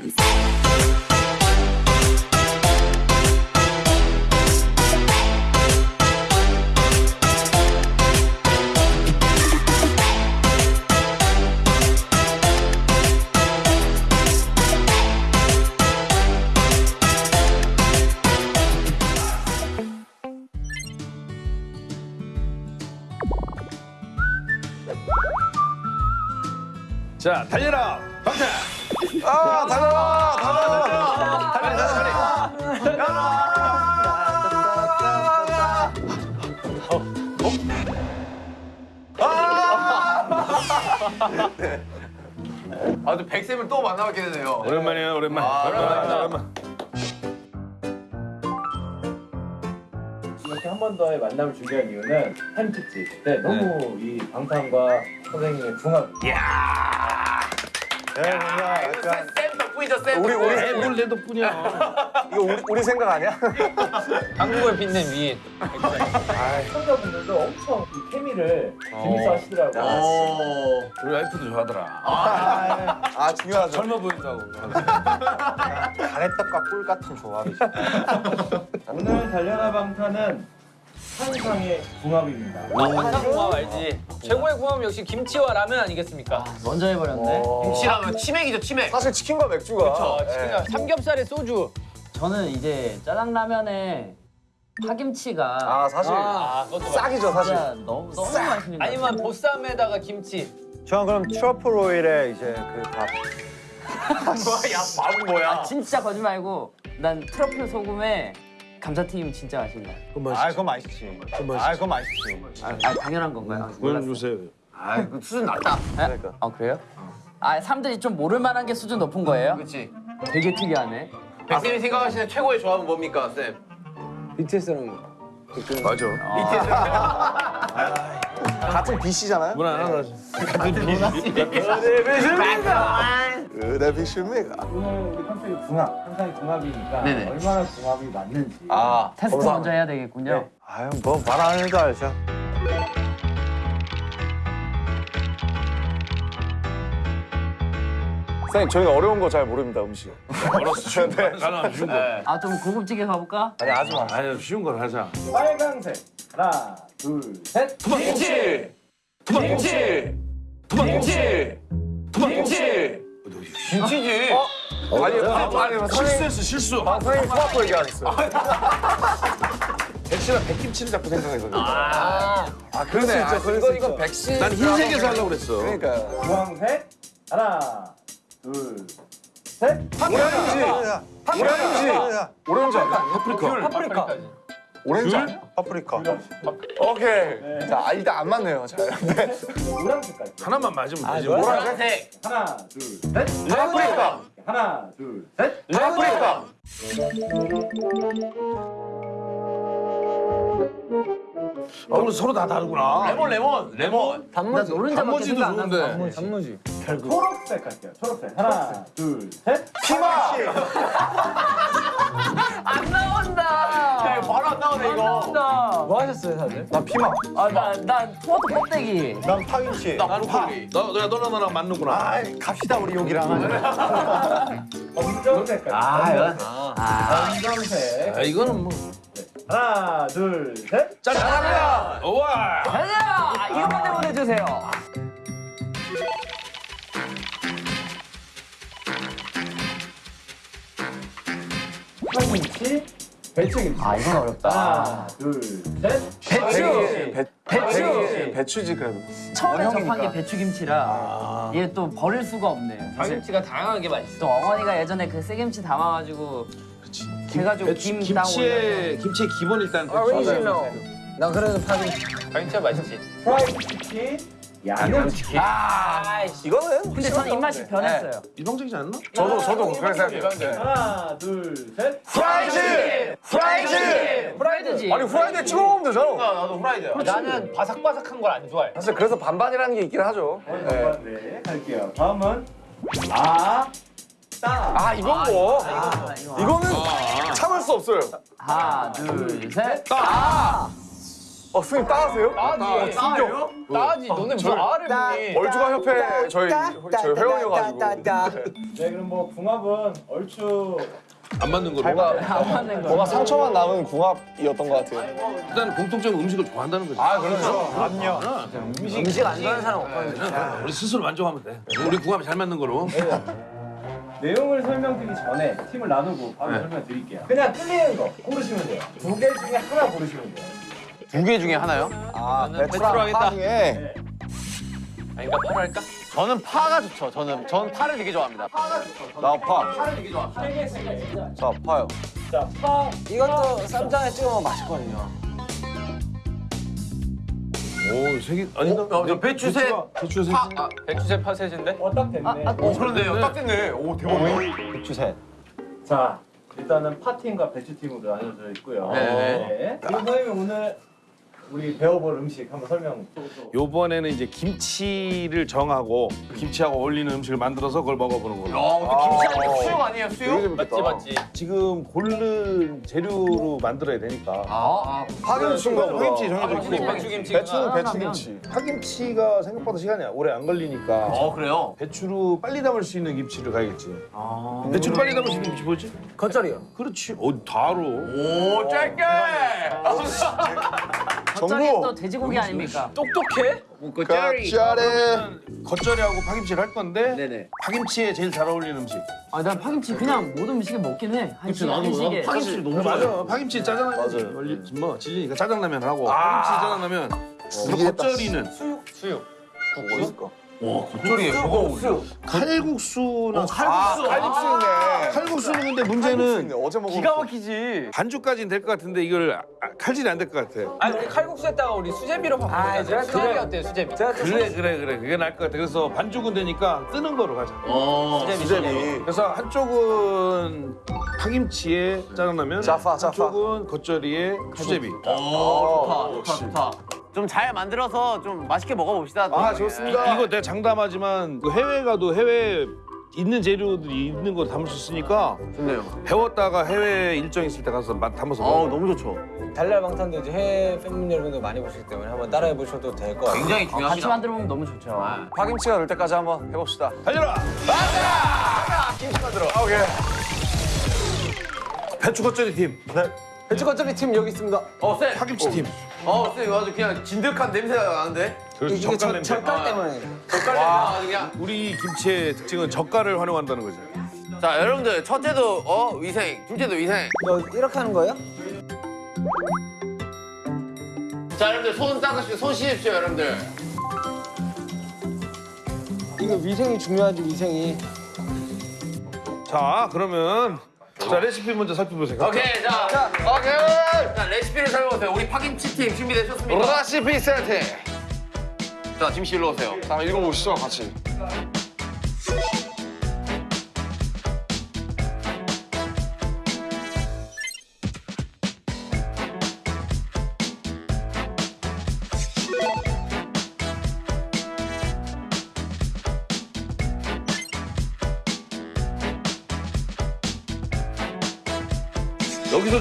hands. 한 한 특집 때 너무 이 방탄과 선생님의 궁합 네, 뭔가 약간 쌤 덕분이죠, 쌤. 우리 우리 뭘내 덕분이야. 이거 우리 우리 생각 아니야? 한국을 빛낸 위인. 시청자분들도 엄청 이 케미를 재밌어 하시더라고요 오. 우리 와이프도 좋아하더라. 아 중요하죠 젊어 보인다고. 가래떡과 꿀 같은 조합이죠 오늘 달려라 방탄은 상상의 궁합입니다 한상 궁합 알지? 최고의 궁합은 역시 김치와 라면 아니겠습니까? 먼저 해버렸네. 김치라면 치맥이죠, 치맥. 사실 치킨과 맥주가 어, 예. 치킨과 삼겹살에 소주. 저는 이제 짜장라면에 파김치가 아 사실 아, 싹이죠 사실 진짜 너무 너무 맛있는 거 아니면 보쌈에다가 김치. 저는 그럼 트러플 오일에 이제 그밥 뭐야, 야, 밥은 뭐야? 진짜 거짓말 말고 난 트러플 소금에 감자튀김 진짜 맛있다. 아 그건 맛있지 아 그건 맛있지 아, 아, 당연한 건가요? 그건 몰랐어. 요새 아, 그 수준 낮다. 아, 아 그래요? 아 사람들이 좀 모를 만한 게 수준 높은 거예요? 그렇지. 되게 특이하네. 백쌤이 생각하시는 최고의 조합은 뭡니까, 쌤? 맞아. 같은 BC잖아요? 문 하나 하지. 으 다 비슈미가 오늘 우리 컨셉이 궁합 상상의 궁합이니까 네네. 얼마나 궁합이 맞는지 아 테스트 감사합니다. 먼저 해야 되겠군요. 아유 뭐 말 안 해도 알죠 선생님 저희는 어려운 거 잘 모릅니다 음식 알았어, 쉬운 거. 나는 안 쉬운 거. 아 좀 고급지게 가볼까? 아니 하지 마 아니, 쉬운 걸 하자. 빨강색 하나 둘셋 김치! 김치! 김치! 김치! 김치지. 아니 아니 선생님 실수했어, 실수. 아, 선생님 토마토 얘기하셨어요 백씨랑 백김치를 자꾸 생각했거든. 아, 아 있죠 그럴 수 있죠 백신. 난 흰색에서 하려고 그랬어. 그러니까 주황색 하나 둘셋 오렌지 오렌지 오렌지 아니야? 파프리카. 파프리카. 오렌지 아니야? 파프리카 오케이 자 일단 안 맞네요 잘 네. 노란색까지 하나만 맞으면 되지. 노란색. 하나 둘 셋 파프리카. 하나 둘 셋 파프리카. 아, 오늘 서로 다 다르구나. 레몬, 레몬, 레몬. 나 노른자밖에 단무지도 좋은데. 단무지. 초록색 갈게요 초록색 하나 둘 셋 피망 안 나온다. 야, 이거 바로 안 나오네, 이거. 나온다. 뭐 하셨어요 다들? 나 피망 아나나 토마토 껍데기. 난 파김치 나는 파. 너, 너, 너랑 나랑 맞는구나. 아 갑시다 우리 여기랑 검정색 아 갈게요 이건 아 검정색 아, 이거는 뭐. 하나 둘셋 짜장라면! 우와! 가자. 이거만 보내주세요. 파김치 배추김치 아 이건 어렵다. 하나 둘 셋 배추. 배, 배추. 배추 지 그래도 처음에 접한. 게 배추김치라 얘또 버릴 수가 없네요. 사실 파김치가 다양하게 맛있어. 또 어머니가 예전에 그 새김치 담아가지고 해가지고 김 따고 김치의 김치의 기본 일단 아, 배추. 난 그래도 파김치. 파김치가 맛있지. 프라이드 치킨 양념치킨. 아, 이거는 근데 저는 입맛이 변했어요. 일방적이지 않나? 저도 저도 그렇게 생각해요. 하나 둘 셋. 프라이드 프라이드 프라이드지. 아니 후라이드에 찍어 먹으면 되잖아 나도 후라이드야. 나는 바삭바삭한 걸 안 좋아해. 사실 그래서 반반이라는 게 있긴 하죠. 네. 네 갈게요. 다음은 아 따. 아 이건 뭐? 아, 이거. 이거는 참을 수 없어요. 하나 둘 셋. 어 선생님 따하세요? 아, 어, 따요? 충격 따지. 너네 무슨 알을 보니? 얼주가 협회 저희 저희 회원이어가지고. 네 그럼 뭐 궁합은 얼추 안 맞는 거로. 뭐가 안 맞는 거. 뭐가 상처만 남은 궁합이었던 것 같아요. 일단 공통점 음식을 좋아한다는 거지. 아 그렇죠. 음식 안 좋아하는 사람 없거든. 우리 스스로 만족하면 돼. 우리 궁합이 잘 맞는 거로. 내용을 설명드리기 전에 팀을 나누고 바로 설명드릴게요. 그냥 틀리는 거 고르시면 돼요. 두 개 중에 하나 고르시면 돼요. 두 개 중에 하나요? 아 나는 배추로 배추랑 하겠다. 파 중에 네. 아닌가 팔 할까? 저는 파가 좋죠. 저는 전 파를 되게 좋아합니다. 나 파. 자 파요. 자, 파, 이것도 쌈장에 찍어 먹으면 맛있거든요. 오, 세 개. 아니다. 어, 배추새 배추 세 파. 개. 아, 백주세 파셋인데? 어, 딱 됐네. 오 그런데요. 딱 됐네. 오 대박. 배추새. 자, 일단은 파팀과 배추팀으로 나눠져 있고요. 네네. 네. 그리고 선생님 오늘 우리 배워볼 음식 한번 설명. 요번에는 이제 김치를 정하고 김치하고 어울리는 음식을 만들어서 그걸 먹어보는 걸로. 야, 근데 김치하니까 수육 아니에요? 되게 수육? 맞지 맞지. 지금 고른 재료로 만들어야 되니까. 아, 파김치인가 보다. 파김치 정해져 있고. 배추김치. 배추는 배추김치. 파김치가 생각보다 시간이 오래 안 걸리니까 어 그래요? 배추로 빨리 담을 수 있는 김치를 가야겠지. 아. 배추로 빨리 담을 수 있는 김치 뭐지? 겉절이요. 그렇지. 어, 다로. 오 짧게. 겉절이 또. 돼지고기 아닙니까? 똑똑해? 짜래. 겉절이하고 파김치를 할 건데 네네. 파김치에 제일 잘 어울리는 음식. 아, 난 파김치 그냥 모든 음식에 먹긴 해. 한식, 한식에. 파김치 너무 맞아. 파김치 짜장라면. 맞아요. 원리 뭐 질리니까 짜장라면 하고 파김치 짜장라면. 겉절이는 수육. 뭐 있을 까? 겉절이에 뭐가 어울려? 칼국수는 칼국수. 칼국수네. 칼국수는 근데 칼국수네. 문제는 어제 먹은. 기가 막히지. 반죽까지는 될 것 같은데 이걸 아, 칼질이 안 될 것 같아. 아니 우리 칼국수에다가 우리 수제비로 바꾸자. 제가 수제비 어때요 수제비? 그래 그래 그래 그게 나을 것 같아. 그래서 반죽은 되니까 뜨는 거로 가자. 어. 수제비. 수제비. 그래서 한쪽은 파김치에 짜장라면, 짜파, 짜파. 한쪽은 겉절이에 수제비. 어, 좋다, 좋다, 좋다. 좀 잘 만들어서 좀 맛있게 먹어봅시다. 아 좋습니다. 이거 내가 장담하지만 그 해외 가도 해외 있는 재료들이 있는 거 담을 수 있으니까 좋네요. 배웠다가 해외 일정 있을 때 가서 맛 담아서 어, 먹어. 너무 좋죠. 달달 방탄도 이제 해외 팬분 여러분들 많이 보시기 때문에 한번 따라해 보셔도 될 것 같아요. 굉장히 같이 중요합니다. 만들어 먹으면 너무 좋죠. 파김치가 될 때까지 한번 해봅시다. 달려라. 오케이. 배추 겉절이 팀, 배추 겉절이 팀 여기 있습니다. 어, 쌤. 파김치 팀. 어, 쌤, 이거 아주 그냥 진득한 냄새가 나는데? 그래서 이게 젓갈 저, 냄새. 젓갈 때문에. 젓갈 냄새가 아주 그냥. 우리 김치의 특징은 젓갈을 활용한다는 거죠. 자, 여러분들, 첫째도 어 위생, 둘째도 위생. 너 이렇게 하는 거예요? 자, 여러분들 손 닦으시고 손 씻으십시오, 여러분들. 이거 위생이 중요하지 위생이. 자 그러면 자 레시피 먼저 살펴보세요. 오케이, 자, 오케이. 자, 레시피를 살펴보세요. 우리 파김치 팀 준비되셨습니까? 레시피 세트. 자, 짐씨 일로 오세요. 자 읽어보시죠 같이.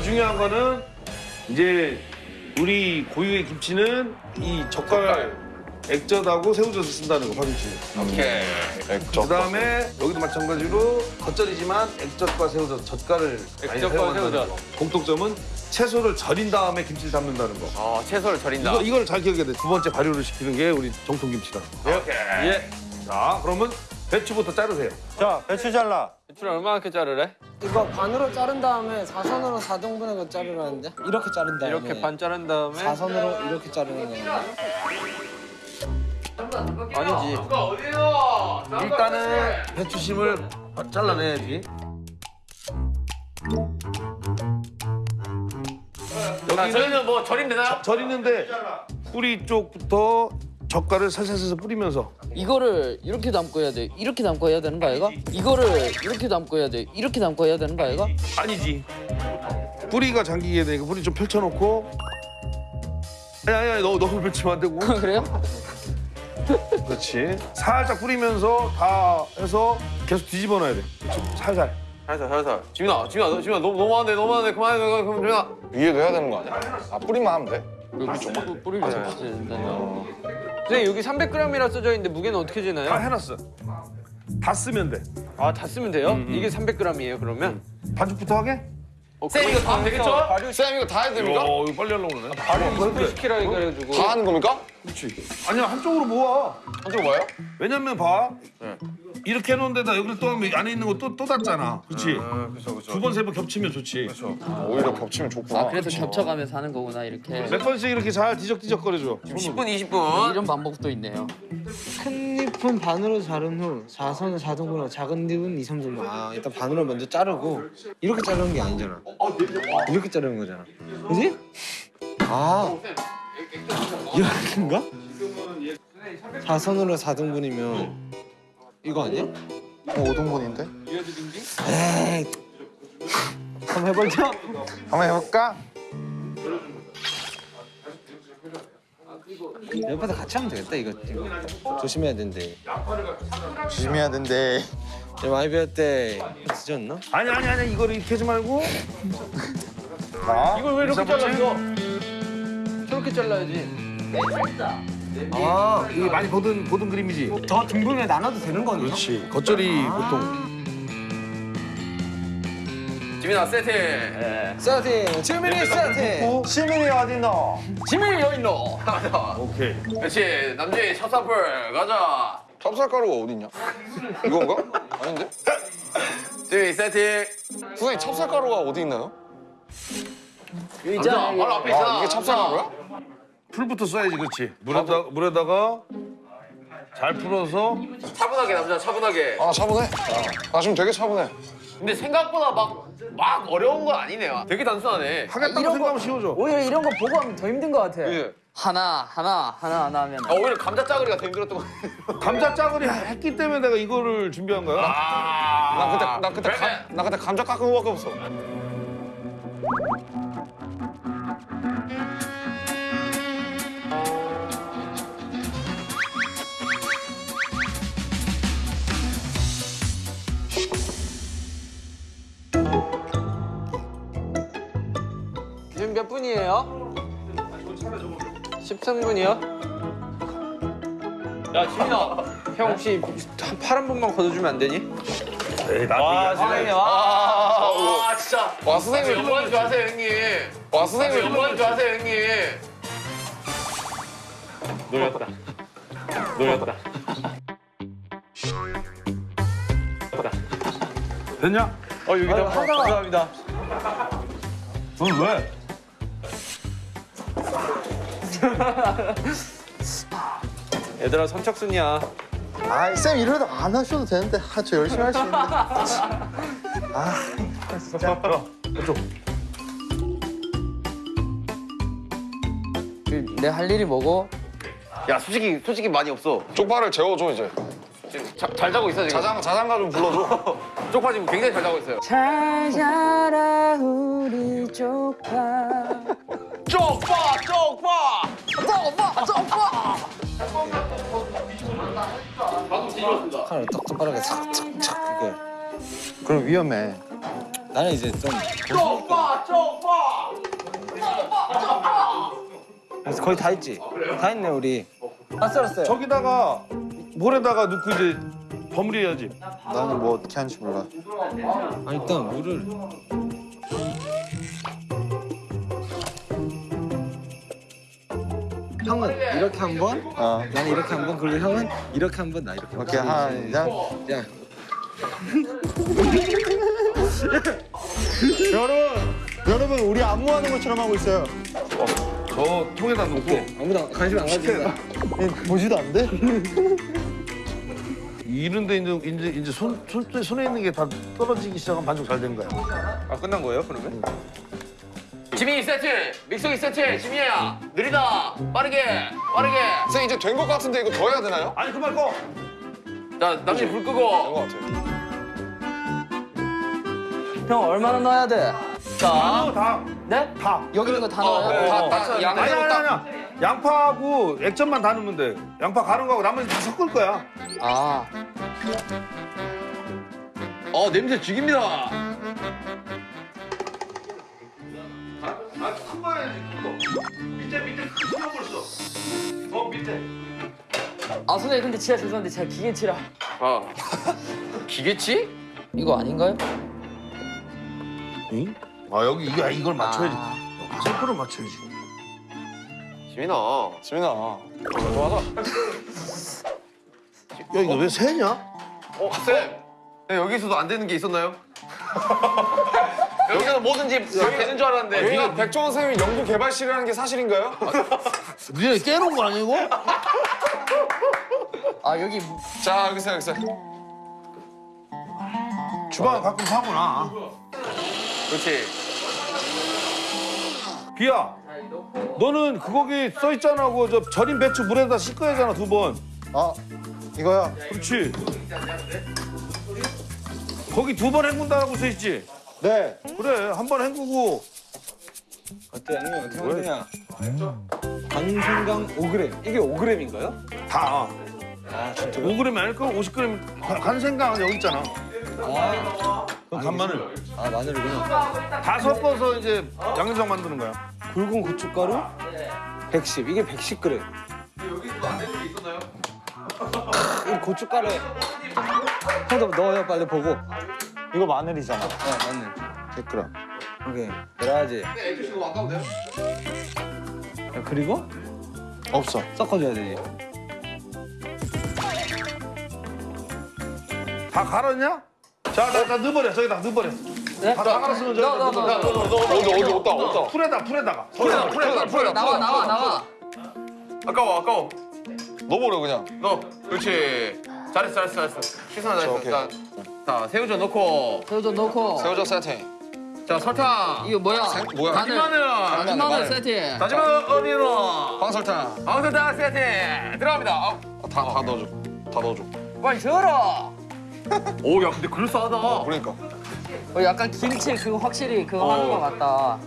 중요한 거는 이제 우리 고유의 김치는 이 젓갈 액젓하고 새우젓을 쓴다는 거 파김치. 오케이. 그 다음에 여기도 마찬가지로 겉절이지만 액젓과 새우젓, 젓갈을 많이 액젓과 사용한다는 새우젓. 거. 공통점은 채소를 절인 다음에 김치를 담는다는 거. 어, 채소를 절인다. 이거, 이걸 잘 기억해야 돼. 두 번째 발효를 시키는 게 우리 정통 김치다. 오케이. 예. 자, 그러면 배추부터 자르세요. 자 배추 잘라. 배추를 얼마나 자르래? 이거 반으로 자른 다음에 사선으로 4등분해서 자르라는데? 이렇게 자른 다음에. 이렇게 반 자른 다음에 사선으로 이렇게 자르는 거예요. 아니지. 일단은 배추심을 잘라내야지. 자, 여기는 저희는 뭐 절임 되나요? 절이는데 뿌리 쪽부터 젓갈을 살살살살 뿌리면서 이거를 이렇게 담고 해야 돼. 이렇게 담고 해야 되는 거 아이가? 이거를 이렇게 담고 해야 돼. 이렇게 담고 해야 되는 거 아이가? 아니지. 뿌리가 잠기게 되니까 뿌리 좀 펼쳐놓고 아니 아니 아니 너 너무 펼치면 안 되고 그래요? 그렇지 살짝 뿌리면서 다 해서 계속 뒤집어 놔야 돼 그렇지? 살살 살살, 살살. 지민아, 지민아, 너, 지민아, 너무 너무한데, 너무한데, 그만해, 그만, 그만, 지민아. 위에도 해야 되는 거 아니야? 아 뿌리만 하면 돼. 뿌리를 해야 된다. 선생님 여기 300g이라 써져 있는데 무게는 어떻게 다 되나요? 해놨어. 다 쓰면 돼. 아 다 쓰면 돼요? 이게 300g이에요 그러면? 반죽부터 하게? 쌤 이거 다 하면 되겠죠? 쌤 이거 다 해야 됩니까? 어, 이거 빨리 하려고 그러네. 발효 시키라 해가지고 다 하는 겁니까? 아니야, 한쪽으로 모아. 한쪽 뭐예요? 왜냐면 봐. 이렇게 해놓은 데다 여기를 또 하면 안에 있는 거또또 닿잖아. 그렇지? 그렇죠 그렇죠. 두 번, 세 번 겹치면 좋지. 오히려 겹치면 좋구나. 아 그래서 겹쳐가면서 하는 거구나 이렇게. 몇 번씩 이렇게 잘 뒤적뒤적거려줘. 10분 20분. 이런 방법도 있네요. 큰 잎은 반으로 자른 후 4선을 4등분하고 작은 잎은 2, 3등분. 아 일단 반으로 먼저 자르고 이렇게 자르는 게 아니잖아. 이렇게 자르는 거잖아. 그지? 아 이렇게인가? 4선으로 4등분이면 이거 아니야? 어, 5등분인데? 에이 한번 해볼까? 한번 해볼까? 옆에서 같이 하면 되겠다 이거, 이거. 조심해야 된대 조심해야 된대. 야, 많이 배웠대 늦었나? 아니, 아니, 아니. 이거를 이렇게 하지 말고. 이걸 왜 이렇게 잘랐어? 저렇게 잘라야지 아 이게 많이 보던, 보던 그림이지? 더 등분을 나눠도 되는 거네요? 그렇지. 겉절이 보통. 지민아 세팅. 세팅! 지민이 세팅! 시민이 어딨노? 지민이 여인너 오케이. 그렇지. 남준이 첫 사풀 가자. 찹쌀가루가 어딨냐? 이건가? 아닌데? 지민이 세팅. 선생님 찹쌀가루가 어디 있나요? 있잖아. 바로 앞에 있잖아. 아 이게 찹쌀가루야? 풀부터 써야지, 그렇지. 물에다, 물에다가 잘 풀어서 차분하게 남자 차분하게. 아 차분해. 아 지금 되게 차분해. 근데 생각보다 막 막 어려운 건 아니네요. 되게 단순하네. 하겠다고 생각하면 쉬워져. 오히려 이런 거 보고 하면 더 힘든 것 같아. 예. 하나 하나 하나 하나 하면. 아, 오히려 감자 짜글이가 더 힘들었던 것 같아요. 감자 짜글이 했기 때문에 내가 이거를 준비한 거야. 아. 나 그때 나 그때. 감, 나 그때 감자 깎은 거밖에 없어. 13분이요? 야 지민아. 형 혹시 한 팔 한 번만 걷어주면 안 되니? 에이, 나 아. 선생님. 아, 아, 진짜. 와 선생님 연구하는 줄 아세요 형님. 와 선생님 연구하는 줄 아세요 형님. 놀렸다. 놀렸다. 됐냐? 어 여기다 감사합니다 넌 왜? 얘들아 선착순이야 아쌤 이러다 안 하셔도 되는데 아, 저 열심히 할 수 있는데. 내할 일이 뭐고? 야 솔직히 솔직히 많이 없어. 쪽파를 재워줘 이제. 자, 잘 자고 있어 지금. 자장 자장가 좀 불러줘. 쪽파 지금 굉장히 잘 자고 있어요. 잘 자라 우리 조카. 쪽파 쪽파. 칼을 똑똑하게 착착착 이거 그럼 위험해 나는 이제 좀 쪽파 쪽파. 그래서 거의 다 했지? 다 했네 우리 다 썰었어요 저기다가 물에다가 넣고 이제 버무려야지. 나는 뭐 어떻게 하는지 몰라. 아 일단 물을 형은 이렇게 한번 어. 나는 이렇게 한번 그리고 형은 이렇게 한번 나 이렇게 오케이 하나 장야 여러분 여러분 우리 안무하는 것처럼 하고 있어요. 저 통에다 넣고 아무도 관심 안 가진다 보지도 안 돼? 이런데 이제 이제 이제 손, 손 손에 있는 게 다 떨어지기 시작하면 반죽 잘 된 거야. 아 끝난 거예요 그러면? 지민이 세트. 믹서기 세트. 지민이야. 느리다. 빠르게. 빠르게. 선생님 이제 된 것 같은데 이거 더 해야 되나요? 아니 그말 꺼. 자 남준이 불된 끄고. 것 같아요. 형 얼마나 넣어야 돼? 다 다. 네? 다. 여기 있는 거 다 어, 넣어요? 다, 다, 아니 양대로 아니 딱. 아니. 양파하고 액젓만 다 넣으면 돼. 양파 가른 거하고 나머지 다 섞을 거야. 아 어 냄새 죽입니다. 밑에 밑에 큰거 벌써. 더 밑에. 아 선생님 근데 진짜 죄송한데 제가 기계치라 아 기계치? 이거 아닌가요? 응? 아 여기 이거 이걸 맞춰야지. 아, 셀프를 맞춰야지. 지민아. 지민아. 야 이거 왜 새냐? 어 쌤. 네, 여기서도 안 되는 게 있었나요? 여기서는 뭐든지 다 되는 줄 알았는데. 여기가 백종원 선생님이 연구 개발실이라는 게 사실인가요? 니네 깨놓은 거 아니고? 아 여기 자 여기 있어요 여기 있어요. 주방 가끔 사구나. 그렇지. 비야. 너는 그 거기 써 있잖아. 그저 절인 배추 물에다 씻어야 하잖아 두 번. 아 이거요? 그렇지. 거기 두 번 헹군다라고 써 있지. 네. 그래 한 번 헹구고 어때 형님 어떻게 만드냐? 강생강 5g 이게 5g인가요? 다. 아 진짜? 5g 아닐까? 50g 간- 간생강 여기 있잖아. 그럼 간마늘 아 마늘이구나. 다 섞어서 이제 양념장 만드는 거야. 굵은 고춧가루 110 이게 110g. 이 고춧가루에 형도 넣어요 빨리 보고. 이거 마늘이잖아. 네 마늘 100g. 오케이 그래야지. 야, 그리고 없어. 섞어줘야 되지. 다 갈았냐? 자, 나, 나 넣어버려. 저기다 넣어버려. 다, 다 갈았으면 저기다 너, 너, 넣어버려. 너, 너, 어디 어디 없다 없다. 풀에다, 풀에다가. 풀에다, 풀에다, 풀에다. 나와 나와 나와 아까워 아까워. 넣어버려 그냥. 너 그렇지. 잘했어 잘했어 잘했어. 시선아 잘했어. 자, 자 새우젓 넣고. 새우젓 넣고 새우젓 세팅. 자 설탕. 이거 뭐야? 뭐야? 마늘 마늘. 다진 마늘 세트 다지마 어디로? 황설탕. 방설탕 세트 들어갑니다. 아, 다다 넣어줘. 다 넣어줘. 빨리 저어라 오, 야, 근데 그럴싸하다. 그러니까. 어, 약간 김치 그거 확실히 그거 하는 거 같다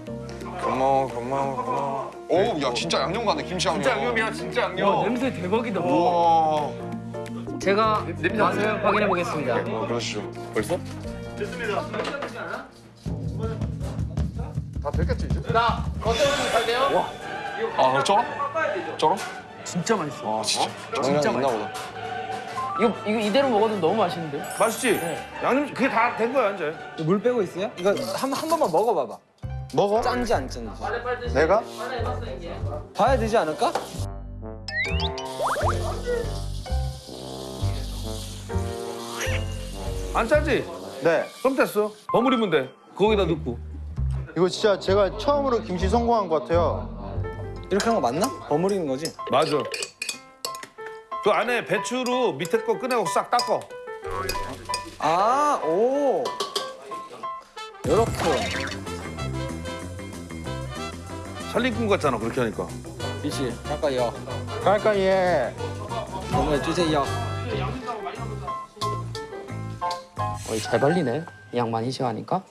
고마워 고마워 고마워. 오 야 진짜 양념 같네 김치 양념. 진짜 양념이야, 진짜 양념. 냄새 대박이다 우와. 제가 냄새 맛을 확인해 보겠습니다 어, 그러시죠. 벌써? 다 됐겠지 이제? 자, 어때서 잘 돼요? 아 쩔어? 쩔어? 진짜 맛있어 아 진짜. 진짜 있나 보다. 이거 이거 이대로 먹어도 너무 맛있는데? 맛있지? 양념, 그게 다 된 거야, 이제. 물 빼고 있어요? 이거 한, 한 번만 먹어봐봐. 먹어? 짠지 안 짠지. 내가? 봐야 되지 않을까? 안 짜지? 네. 그럼 됐어. 버무리면 돼. 거기다 넣고. 이거 진짜 제가 처음으로 김치 성공한 것 같아요. 이렇게 한 거 맞나? 버무리는 거지? 맞아. 그 안에 배추로 밑에 거 꺼내고 싹 닦어. 아, 오. 요렇게. 살림꾼 같잖아, 그렇게 하니까. 미치, 가까이요. 얘. 정말 주세요. 어, 잘 발리네 양 많이 시하니까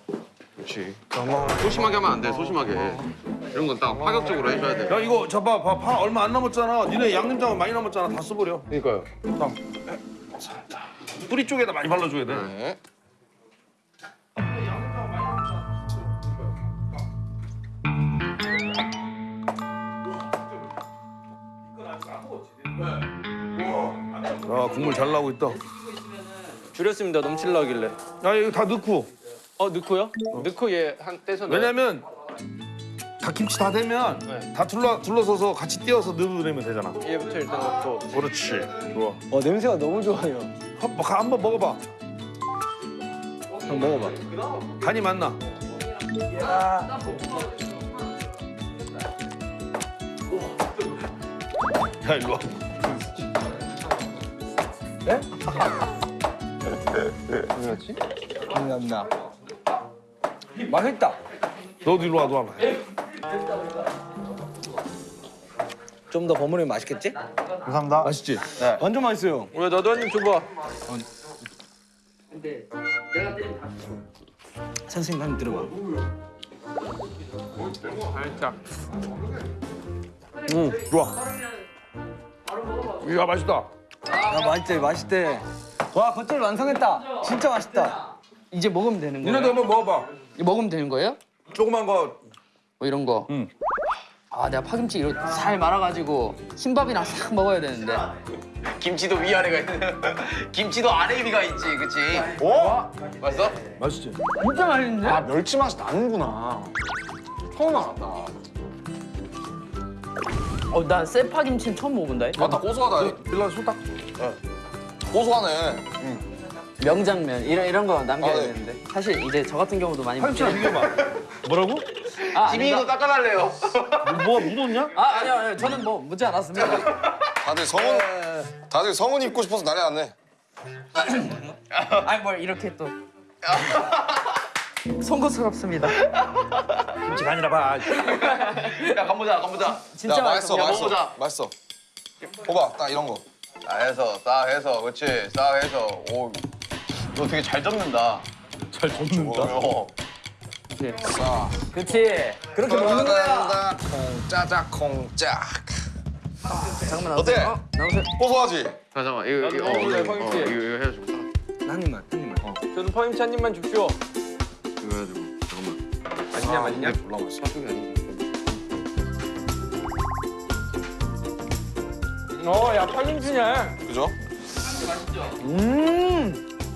그렇지. 소심하게 하면 안 돼, 소심하게. 이런 건 딱 파격적으로 해줘야 돼. 야, 이거 저봐, 봐, 파 얼마 안 남았잖아. 니네 양념장 많이 남았잖아. 다 써버려. 그러니까요. 뿌리 쪽에다 많이 발라줘야 돼. 네. 아, 국물 잘 나오고 있다. 줄였습니다. 넘칠라길래. 야, 이거 다 넣고. 어 넣고요? 넣고 얘한 떼서 넣어요. 왜냐면 다 김치 다 되면 다 둘러 둘러서서 같이 띄어서 넣으면 되잖아. 얘부터 일단 넣고. 그렇지. 좋아. 어, 냄새가 너무 좋아요. 한, 번- 한번 먹어봐. 형 먹어봐. 간이 맞나? 야 일로 와. 감사합니다. 맛있다. 너도 일로 와, 너 와봐. 좀더 버무리면 맛있겠지? 감사합니다. 맛있지? 완전 맛있어요. 왜 너도 한입 줘봐. 선생님 한입 들어봐. 살짝. 응, 좋아. 이야 맛있다. 야, 맛있대, 맛있대. 와, 겉절 완성했다. 진짜 맛있다. 이제 먹으면 되는 거예요? 니네도 한번 먹어봐. 이거 먹으면 되는 거예요? 조그만 거. 뭐 이런 거 응. 아 내가 파김치 이렇게 살 말아가지고 흰밥이랑 싹 먹어야 되는데 김치도 위아래가 있는. 김치도 아래 위가 있지, 그치? 어? 맛있어? 맛있지? 진짜 맛있는데? 아 멸치 맛이 나는구나. 처음 알았다. 어난 쇠파김치는 처음 먹어본다 맞다 고소하다. 빌라 소딱. 고소하네. 명장면 이런 이런 거 남겨야 아, 네. 되는데 사실 이제 저 같은 경우도 많이 파김치랑 비교봐. 뭐라고? 아, 지민이도 아닙니다. 닦아달래요. 뭐 묻었냐? 아 아니요 아니요 저는 뭐 묻지 않았습니다 다들 성운 다들 성운 입고 싶어서 난리 났네. 아니 뭘 이렇게 또 송구스럽습니다 김치 간이라 봐. 야, 간보자, 간보자. 진짜 야, 맛있어 야, 맛있어 먹어보자. 맛있어. 봐봐 딱 이런 거. 싹 해서, 싹 해서, 그치? 싹 해서. 오, 너 되게 잘 접는다. 잘 줬는다. 어. 자. 그치 그렇게 먹는 거야 콩짜작 콩짝. 잠깐만 어때? 나오세요. 어, 고소하지? 잠깐만, 이거, 이거, 어, 먹어볼래, 이거. 어, 이거, 이거 해가지고. 한 입만 한 입만. 저는 파김치 한 입만 줍시오. 이거 해가지고. 잠깐만. 맛있냐 맛있냐? 졸라 맛있어. 저쪽이 아니지. 어야 파김치냐? 그죠?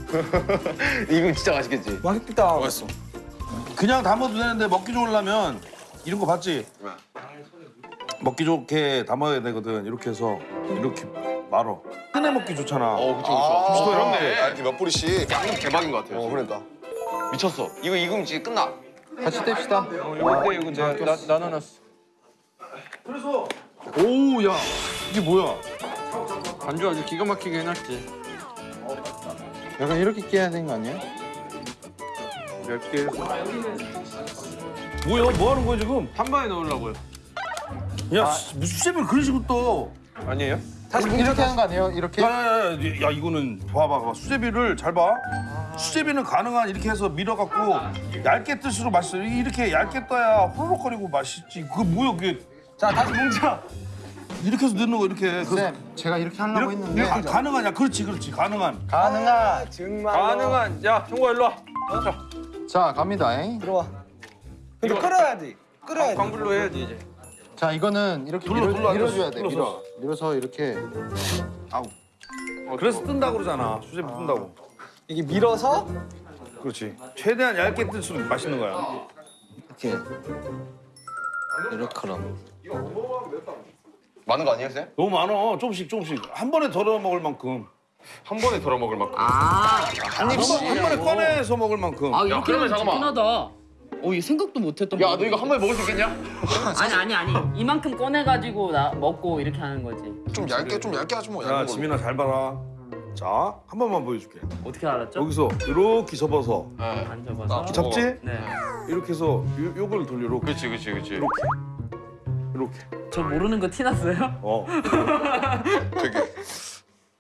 이거 진짜 맛있겠지? 맛있겠다. 맛있어. 그냥 담아도 되는데 먹기 좋으려면 이런 거 봤지? 먹기 좋게 담아야 되거든. 이렇게 해서 이렇게 말어. 꺼내 먹기 좋잖아. 어, 그쵸, 아, 그쵸. 그렇네. 아, 이렇게 몇 뿌리씩. 양념 대박인 것 같아요. 어 그러니까. 미쳤어. 이거 익으면 진짜 끝나. 같이 뗍시다. 어 이거 때 이거 내가 나, 나눠놨어. 오, 야, 이게 뭐야? 안주 아주 기가 막히게 해놨지. 약간 이렇게 깨야 되는 거 아니야? 몇 개? 뭐야? 뭐 하는 거야 지금? 한 번에 넣으려고요. 야, 씨, 무슨 수제비를 그런 식으로 떠? 아니에요? 다시 이렇게 하는 거 아니에요? 이렇게? 야 야 야, 야 이거는 봐봐, 봐. 수제비를 잘 봐. 수제비는 가능한 이렇게 해서 밀어갖고 얇게 뜰수록 맛있어. 이렇게 얇게 떠야 호로록거리고 맛있지. 그게 뭐야 그게? 자 다시 뭉쳐. 이렇게 해서 넣는 거 이렇게. 그 쌤, 제가 이렇게 하려고 이렇게, 했는데 이렇게 가능하냐? 그렇지, 그렇지, 가능한. 가능한 정말 가능한. 야 형과 일로 와. 자, 자 갑니다. 잉. 들어와. 근데 끓어야지. 끓어야지. 광불로 해야지 이제. 자 이거는 이렇게 눌러, 밀어, 눌러, 밀어줘야 돼. 밀어. 밀어서 이렇게 그래서 뜬다고 그러잖아. 수제비 뜬다고. 이게 밀어서 그렇지. 최대한 얇게 뜰수록 맛있는 거야. 이렇게 이렇게 그럼. 많은 거 아니에요, 쌤? 너무 많어. 조금씩 조금씩 한 번에 덜어 먹을 만큼. 한 번에 덜어 먹을 만큼. 아, 한, 번, 한 번에 꺼내서 먹을 만큼. 아 이렇게 하면 잠깐만. 하다 어 이거 생각도 못했던 야, 너 이거 한 번에 먹을 수 있겠냐? 아니 아니 아니 이만큼 꺼내가지고 나 먹고 이렇게 하는 거지 좀 얇게 좀 얇게 하지 뭐. 야. 지민아 잘 봐라. 자, 한 번만 보여줄게. 어떻게 알았죠? 여기서 이렇게 접어서 안 접어서 나 접지? 네. 이렇게 해서 요, 요걸 돌려 이렇게 그렇지, 그렇지, 그렇지. 이렇게. 저 모르는 거 티났어요? 어. 되게.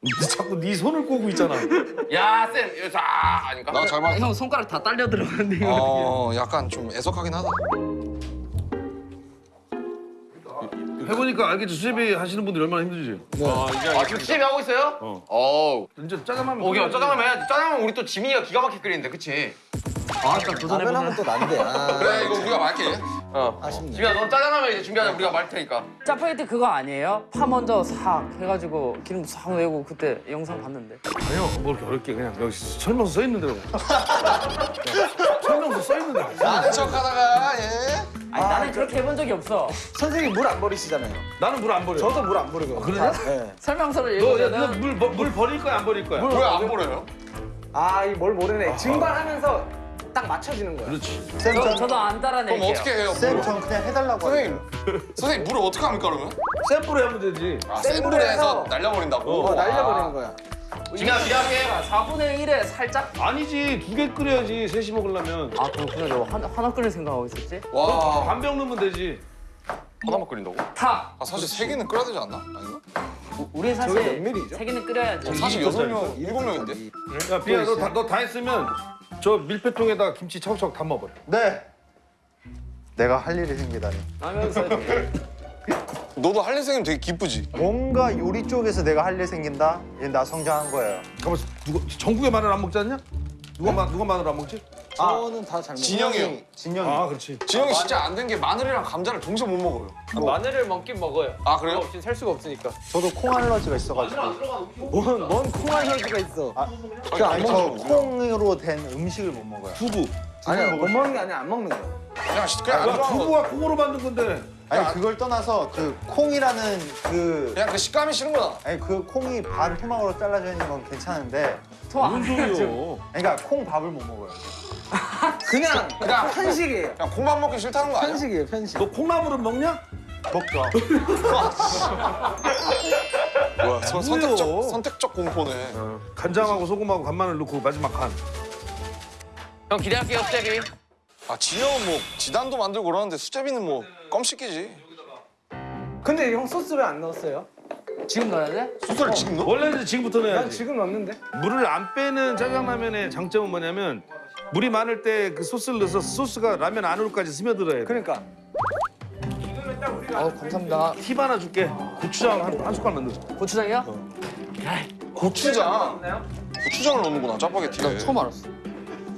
니 자꾸 네 손을 꼬고 있잖아. 야, 쌤, 이거 자 아닌가? 나잘 봤어. 형 손가락 다 딸려 들어가는데 이거 어 약간 좀 애석하긴 하다. 해보니까 알겠지. 수제비 하시는 분들이 얼마나 힘들지. 아, 지금 수제비 하고 있어요? 어. 어우. 이제 짜장면. 오케이, 짜장면 해야지. 짜장면 우리 또 지민이가 기가 막히게 끓이는데, 그치? 아딱 도전해보면 또 난데. 아. 그래 이거 우리가 말게. 어. 아쉽네. 지민아, 넌 짜장면 이제 준비하자. 우리가 말 테니까. 짜파게티 그거 아니에요? 파 먼저 싹 해가지고 기름 싹 내고 그때 영상 봤는데 아니요, 뭐 이렇게 어렵게 그냥 여기 설명서 써 있는 대로. 설명서 써 있는 대로. 아는 척하다가 예. 아니 나는 그렇게 해본 적이 없어 선생님 물 안 버리시잖아요. 나는 물 안 버려. 저도 물 안 버리거든요. 그러냐? 네. 설명서를 너, 야, 읽으면은 너 물, 버- 물 버릴 거야, 안 버릴 거야? 왜안 보려요? 아, 이뭘 모르네. 증발하면서 딱 맞춰지는 거야. 그렇지. 저, 저도 안 따라낼게요 그럼 어떻게 해요? 쌤? 전 그냥 해달라고 선생님, 선생님 물을 어떻게 합니까 그러면? 샘플에 하면 되지. 아, 센센 불에 불에 해서 해서 날려버린다고? 어. 어, 날려버리는 거야. 지민아, 기대할게. 4분의 1에 살짝 아니지, 두 개 끓여야지, 셋이 먹으려면. 아 그렇구나 저 하나, 하나 끓일 생각하고 있었지 와, 반병 넣으면 되지. 하나만 끓인다고? 타 아, 사실 세 개는 끓여야 되지 않나? 아닌가? 우리 사실? 세 개는 끓여야지 사실 여섯 명, 일곱 명인데. 야, 비야, 너 다, 너 다 했으면 저 밀폐통에다 김치 차곡차곡 담아버려. 네. 내가 할 일이 생기다니. 하면서 너도 할 일 생기면 되게 기쁘지? 뭔가 요리 쪽에서 내가 할 일 생긴다? 얘나 성장한 거예요. 가만 누가 전국에 마늘 안 먹지 않냐? 누가 마, 누가 마늘 안 먹지? 저는 다 잘 먹어요. 진영이 형. 진영이. 아 그렇지. 진영이 진짜 안 된 게 마늘이랑 감자를 동시에 못 먹어요. 마늘을 먹긴 먹어요. 아 그래요? 없이 살 수가 없으니까. 저도 콩 알러지가 있어가지고. 뭔, 뭔 콩 알러지가 있어. 안 아니 먹는 저 거. 콩으로 된 음식을 못 먹어요. 두부. 아니야, 못 먹는 게 아니야, 안 먹는 거야. 그냥 시- 그냥 안 좋아하는 거. 두부가 콩으로 만든 건데. 아니 그걸 떠나서 그 콩이라는 그 그냥 그 식감이 싫은 거다. 아니 그 콩이 반 토막으로 잘라져 있는 건 괜찮은데 무슨 소리요? 그러니까 콩 밥을 못 먹어요. 그냥, 그냥 편식이에요. 그냥 콩밥 먹기 싫다는 거 아니야? 편식이에요, 편식. 너 콩나물은 먹냐? 먹죠. 뭐야 선, 선택적 선택적 공포네. 간장하고 소금하고 간마늘 넣고 마지막 간. 형 기대할게요 수제비. 아 진영은 뭐 지단도 만들고 그러는데 수제비는 뭐 껌 씻기지. 근데 형 소스 왜 안 넣었어요? 지금 넣어야 돼? 소스를 지금 넣어? 원래는 지금부터 난 넣어야지. 지금 넣었는데. 물을 안 빼는 짜장라면의 장점은 뭐냐면 물이 많을 때 그 소스를 넣어서 소스가 라면 안으로까지 스며들어야 돼. 그러니까. 어 감사합니다. 팁 하나 줄게. 고추장 한, 한 숟갈만 넣어. 고추장이요? 고추장. 고추장을 넣는구나 짜파게티에. 처음 알았어.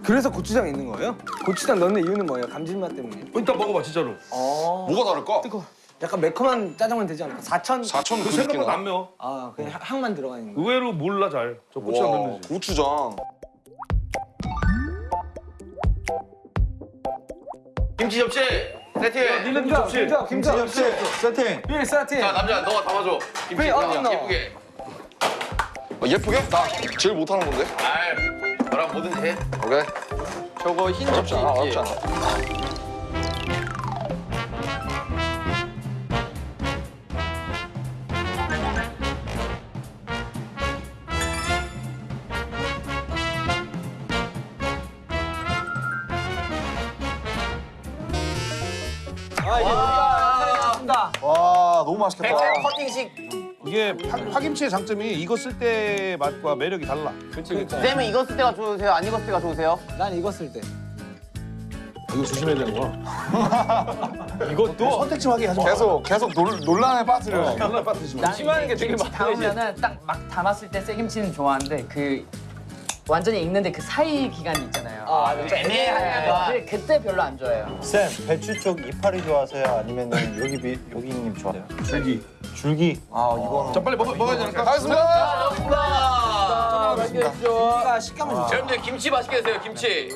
그래서 고추장 있는 거예요? 고추장 넣는 이유는 뭐예요? 감칠맛 때문에. 어, 이따 먹어봐 진짜로. 어. 뭐가 다를까? 약간 매콤한 짜장면 되지 않을까? 4천? 사천 그그 생각보다 안. 매워. 아, 그냥 향- 향만 들어가 있는 거. 의외로 몰라 잘. 저 고추장 와 넣는지. 고추장. 김치 접시 세팅해. 니네 접시. 김자, 김자. 김치 세팅. 예, 세팅. 자 남자 너가 담아줘. 김치 왜 어디 넣어? 예쁘게. 아, 예쁘게? 나 제일 못하는 건데. 아이 너랑 뭐든지 해. 오케이. 저거 흰 접시 어렵지? 않아 어렵지 않아. 아, 맛있겠다. 커팅식. 이게 파, 파김치의 장점이 익었을 때 맛과 매력이 달라. 그치 그치. 쌤은 익었을 때가 좋으세요? 안 익었을 때가 좋으세요? 난 익었을 때. 이거 조심해야 되는구나. 이것도 선택 좀 하게 하지 마. 계속 계속 놀, 논란에 빠뜨려. 달라 빠뜨리지 마. 심한 게 되게 많아. 담으면은 딱 막 담았을 때 새김치는 좋아하는데 그 완전히 익는데 그 사이 기간이 있잖아요. 아, 좀 애매한 그 그때 별로 안 좋아해요. 쌤 배추 쪽 이파리 좋아하세요? 아니면 여기 비, 여기 님 좋아해요? 줄기. 줄기. 아 이거는. 자 빨리 먹어 먹어야 되니까. 가겠습니다. 아, 맛있게 해줘. 우리가 식감을 좋아. 여러분들 김치 맛있게 드세요 김치.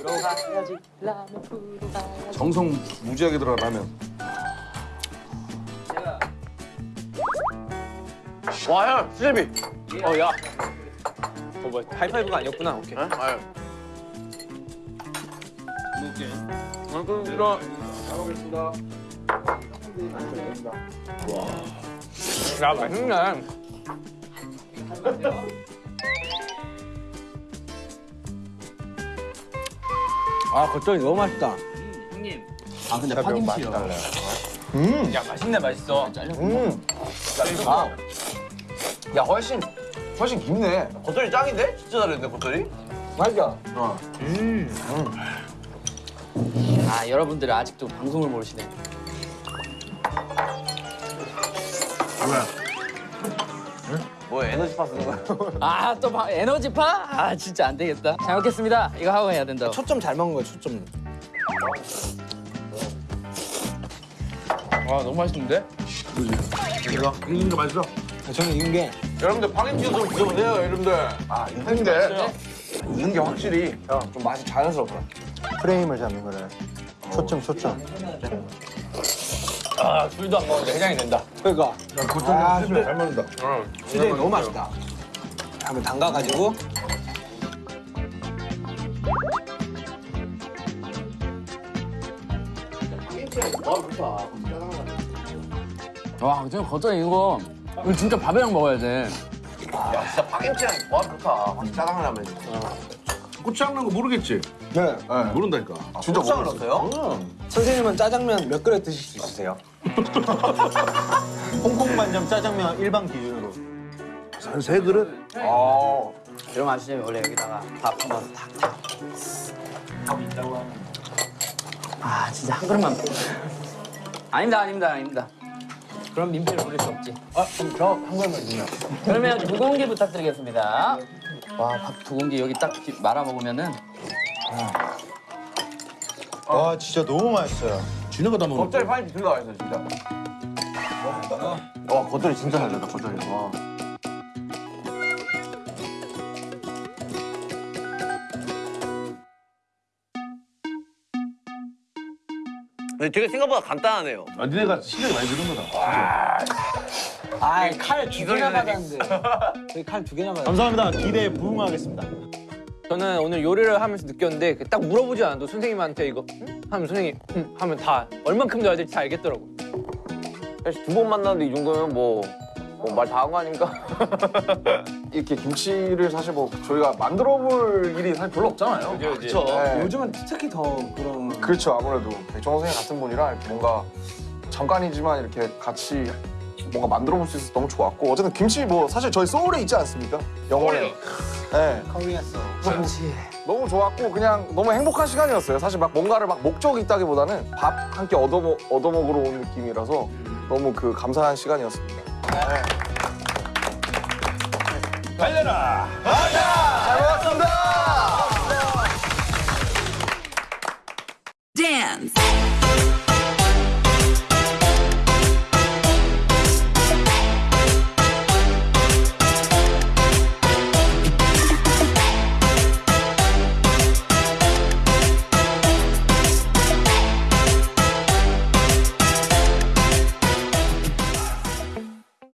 정성 무지하게 들어가 라면. 와 형 수제비. 어 야. 어 뭐야 하이파이브가 아니었구나. 오케이. 아유. 야 맛있네. 아, 겉절이 너무 맛있다. 형님. 아 근데 파김치요. 야 맛있네 맛있어. 음. 아. 야 훨씬 훨씬 깊네. 겉절이 짱인데? 진짜 잘했네 겉절이. 맛있다. 아 여러분들 아직도 방송을 모르시네. 뭐 에너지파 쓰는 거야? 아또 에너지파? 아 진짜 안 되겠다. 잘 먹겠습니다. 이거 하고 해야 된다고. 초점 잘 먹은 거야, 초점. 와 너무 맛있는데? 이거 익는 거 맛있어. 저는 익은 게 여러분들 파김치 좀 드셔보세요 여러분들. 아 익는 게 확실히 좀 맛이 자연스럽다. 프레임을 잡는 거래. 초점 초점. 아 술도 안 먹는데 해장이 된다. 그러니까 고추장 수제 잘 먹는다. 수제비 너무 맛있다. 한번 담가가지고 와 진짜 겉절이 이거 이거 진짜 밥이랑 먹어야 돼. 야 진짜 파김치랑 조합 좋다. 짜장라면. 고추장 넣은 거 모르겠지? 네. 모른다니까. 진짜 고추장을 먹었어. 넣었어요? 선생님은 짜장면 몇 그릇 드실 수 있으세요? 홍콩 반점 짜장면 일반 기준으로. 한세 그릇? 아. 이런 맛이면 원래 여기다가 밥 한번 탁탁. 아 진짜 한 그릇만. 아닙니다 아닙니다 아닙니다. 그럼 민폐를 부릴 수 없지. 아, 그럼 저 한 그릇만 주세요. 그러면 두 공기 부탁드리겠습니다. 와 밥 두 공기 여기 딱 말아 먹으면은 와 진짜 너무 맛있어요. 진해가 다 먹는 겉절이 파인지 둘다 맛있어 진짜. 와 겉절이 진짜 잘 된다 겉절이. 와. 되게 생각보다 간단하네요. 아, 니네가 실력이 많이 늘은 거다. 아칼두 개나 받았는데. 저희 칼 두 개나 받았는데. 감사합니다. 기대에 부응하겠습니다. 저는 오늘 요리를 하면서 느꼈는데 그딱 물어보지 않아도 선생님한테 이거 응? 하면 선생님 응? 하면 다 얼만큼 넣어야 될지 다 알겠더라고. 사실 두 번 만났는데 이 정도면 뭐말다한 거 아닌가? 이렇게 김치를 사실 뭐 저희가 만들어 볼 일이 사실 별로 없잖아요. 그렇죠. 네. 요즘은 특히 더 그런. 그렇죠 아무래도 백종원 선생님 같은 분이랑 이렇게 뭔가 잠깐이지만 이렇게 같이 뭔가 만들어 볼 수 있어서 너무 좋았고 어쨌든 김치 뭐 사실 저희 소울에 있지 않습니까? 영원히. 네. 커리했어. 너무 좋았고 그냥 너무 행복한 시간이었어요. 사실 막 뭔가를 막 목적이 있다기보다는 밥 한 끼 얻어 먹 얻어 먹으러 온 느낌이라서 너무 그 감사한 시간이었습니다. 달려라! 잘 먹었습니다. dance.